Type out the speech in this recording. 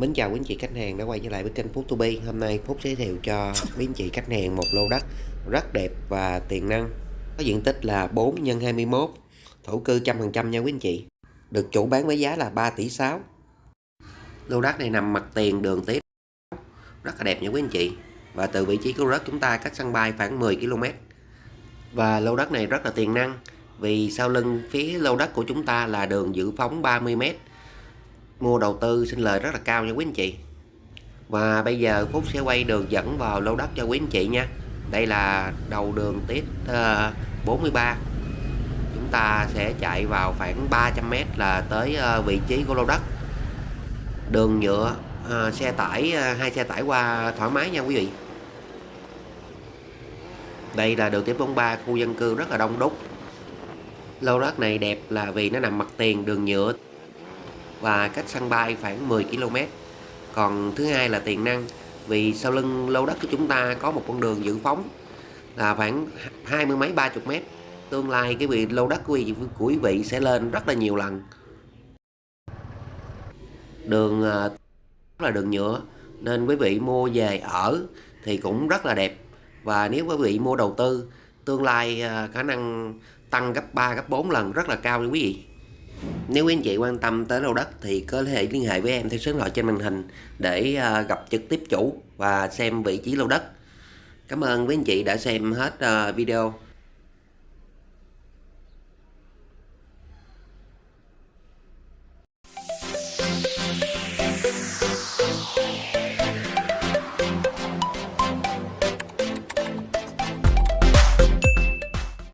Mến chào quý anh chị khách hàng đã quay trở lại với kênh Phúc To Be. Hôm nay Phúc giới thiệu cho quý anh chị khách hàng một lô đất rất đẹp và tiềm năng. Có diện tích là 4 x 21, thổ cư 100% nha quý anh chị. Được chủ bán với giá là 3 tỷ 6. Lô đất này nằm mặt tiền đường tiếp rất là đẹp nha quý anh chị. Và từ vị trí của đất chúng ta cách sân bay khoảng 10 km. Và lô đất này rất là tiềm năng vì sau lưng phía lô đất của chúng ta là đường dự phóng 30 m mua đầu tư sinh lời rất là cao nha quý anh chị. Và bây giờ Phúc sẽ quay đường dẫn vào lô đất cho quý anh chị nha. Đây là đầu đường tiết 43 ờ, chúng ta sẽ chạy vào khoảng 300m là tới ờ, vị trí của lô đất. Đường nhựa ờ, xe tải hai xe tải qua thoải mái nha quý vị. Đây là đường tiếp 43 khu dân cư rất là đông đúc. Lô đất này đẹp là vì nó nằm mặt tiền đường nhựa và cách sân bay khoảng 10 km còn thứ hai là tiềm năng vì sau lưng lô đất của chúng ta có một con đường dự phóng là khoảng hai mươi mấy ba chục mét. Tương lai cái vị lô đất của quý, của vị sẽ lên rất là nhiều lần. Đường à, là đường nhựa nên quý vị mua về ở thì cũng rất là đẹp. Và nếu quý vị mua đầu tư tương lai à, khả năng tăng gấp 3 gấp 4 lần rất là cao nha quý vị nếu quý anh chị quan tâm tới lô đất thì có thể liên hệ với em theo số điện thoại trên màn hình để à, gặp trực tiếp chủ và xem vị trí lô đất. Cảm ơn quý anh chị đã xem hết à, video.